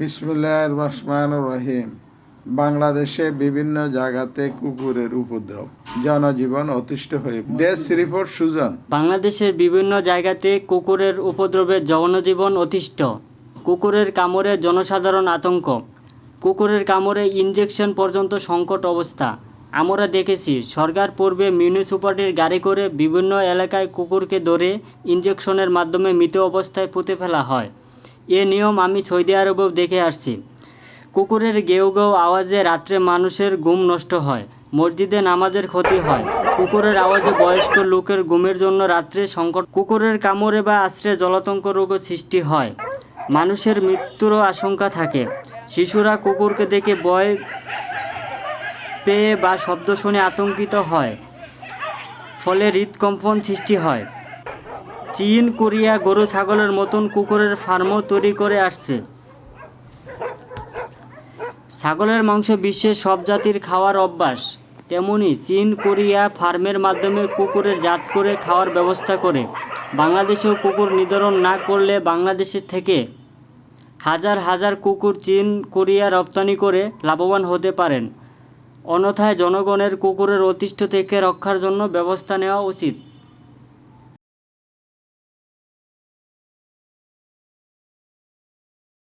বিসমুল্লাহ রহমান রহিম। বাংলাদেশে বিভিন্ন জায়গাতে কুকুরের উপদ্রব, জনজীবন অতিষ্ঠ হয়ে ডেস্ক রিপোর্ট সুজন। বাংলাদেশের বিভিন্ন জায়গাতে কুকুরের উপদ্রবে জনজীবন অতিষ্ঠ। কুকুরের কামড়ে জনসাধারণ আতঙ্ক। কুকুরের কামড়ে ইনজেকশন পর্যন্ত সংকট অবস্থা। আমরা দেখেছি, সরকার পূর্বে মিউনিসিপালিটির গাড়ি করে বিভিন্ন এলাকায় কুকুরকে ধরে ইনজেকশনের মাধ্যমে মৃত অবস্থায় পুঁতে ফেলা হয়। এ নিয়ম আমি সৌদি আরবেও দেখে আসছি। কুকুরের গেউ গেউ আওয়াজে রাত্রে মানুষের ঘুম নষ্ট হয়, মসজিদে নামাজের ক্ষতি হয়। কুকুরের আওয়াজে বয়স্ক লোকের ঘুমের জন্য রাত্রে সংকট, কুকুরের কামড়ে বা আশ্রে জলাতঙ্ক রোগও সৃষ্টি হয়। মানুষের মৃত্যুরও আশঙ্কা থাকে। শিশুরা কুকুরকে দেখে ভয় পেয়ে বা শব্দ শুনে আতঙ্কিত হয়, ফলে হৃদকম্পন সৃষ্টি হয়। চীন, কোরিয়া গরু ছাগলের মতন কুকুরের ফার্মও তৈরি করে আসছে। ছাগলের মাংস বিশ্বের সব জাতির খাওয়ার অভ্যাস। তেমনি চীন, কোরিয়া ফার্মের মাধ্যমে কুকুরের জাত করে খাওয়ার ব্যবস্থা করে। বাংলাদেশেও কুকুর নিধন না করলে বাংলাদেশের থেকে হাজার হাজার কুকুর চীন, কোরিয়া রপ্তানি করে লাভবান হতে পারেন। অন্যথায় জনগণের কুকুরের অতিষ্ঠ থেকে রক্ষার জন্য ব্যবস্থা নেওয়া উচিত।